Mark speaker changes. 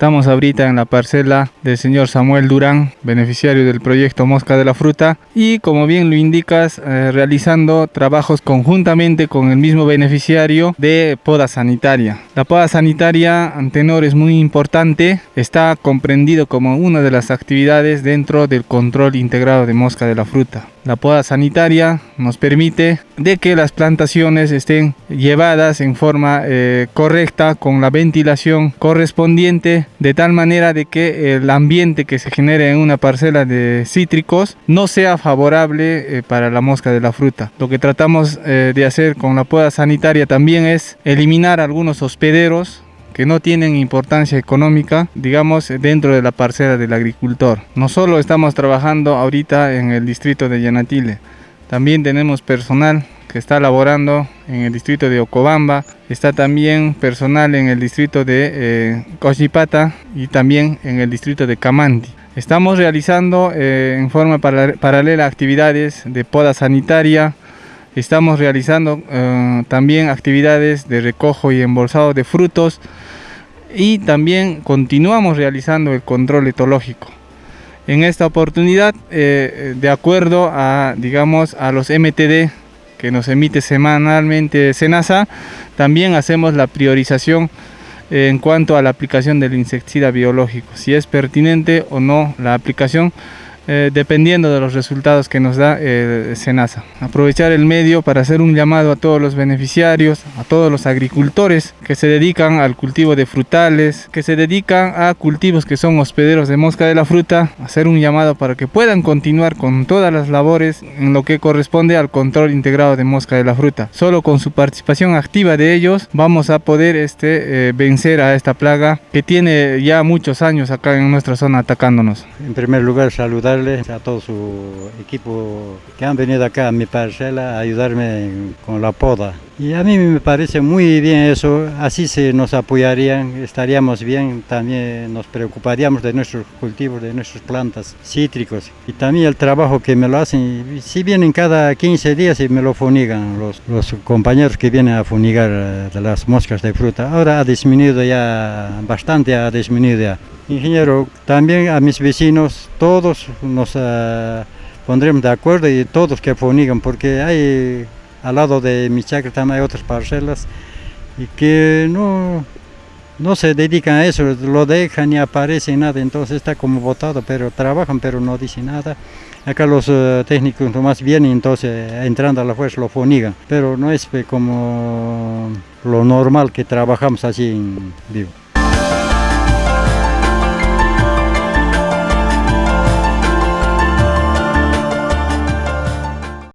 Speaker 1: Estamos ahorita en la parcela del señor Samuel Durán, beneficiario del proyecto Mosca de la Fruta y como bien lo indicas, eh, realizando trabajos conjuntamente con el mismo beneficiario de poda sanitaria. La poda sanitaria, Antenor, es muy importante, está comprendido como una de las actividades dentro del control integrado de mosca de la fruta. La poda sanitaria nos permite de que las plantaciones estén llevadas en forma eh, correcta con la ventilación correspondiente de tal manera de que el ambiente que se genere en una parcela de cítricos no sea favorable eh, para la mosca de la fruta. Lo que tratamos eh, de hacer con la poda sanitaria también es eliminar algunos hospederos que no tienen importancia económica, digamos, dentro de la parcela del agricultor. No solo estamos trabajando ahorita en el distrito de Yanatile, también tenemos personal que está laborando en el distrito de Ocobamba, está también personal en el distrito de eh, Cochipata y también en el distrito de Camanti. Estamos realizando eh, en forma paralela actividades de poda sanitaria, Estamos realizando eh, también actividades de recojo y embolsado de frutos y también continuamos realizando el control etológico. En esta oportunidad, eh, de acuerdo a, digamos, a los MTD que nos emite semanalmente SENASA, también hacemos la priorización en cuanto a la aplicación del insecticida biológico, si es pertinente o no la aplicación eh, dependiendo de los resultados que nos da eh, SENASA. Aprovechar el medio para hacer un llamado a todos los beneficiarios, a todos los agricultores que se dedican al cultivo de frutales, que se dedican a cultivos que son hospederos de mosca de la fruta, hacer un llamado para que puedan continuar con todas las labores en lo que corresponde al control integrado de mosca de la fruta. Solo con su participación activa de ellos vamos a poder este, eh, vencer a esta plaga que tiene ya muchos años acá en nuestra zona atacándonos.
Speaker 2: En primer lugar saludar a todo su equipo que han venido acá a mi parcela a ayudarme con la poda. Y a mí me parece muy bien eso, así se nos apoyarían, estaríamos bien, también nos preocuparíamos de nuestros cultivos, de nuestras plantas cítricos. Y también el trabajo que me lo hacen, si vienen cada 15 días y me lo funigan los, compañeros que vienen a funigar eh, las moscas de fruta. Ahora ha disminuido ya, bastante ha disminuido ya. Ingeniero, también a mis vecinos, todos nos uh, pondremos de acuerdo y todos que funigan, porque hay al lado de mi chacra también hay otras parcelas y que no, no se dedican a eso, lo dejan y aparece nada, entonces está como votado, pero trabajan pero no dicen nada. Acá los uh, técnicos nomás vienen, entonces entrando a la fuerza lo funigan, pero no es como lo normal que trabajamos así en vivo.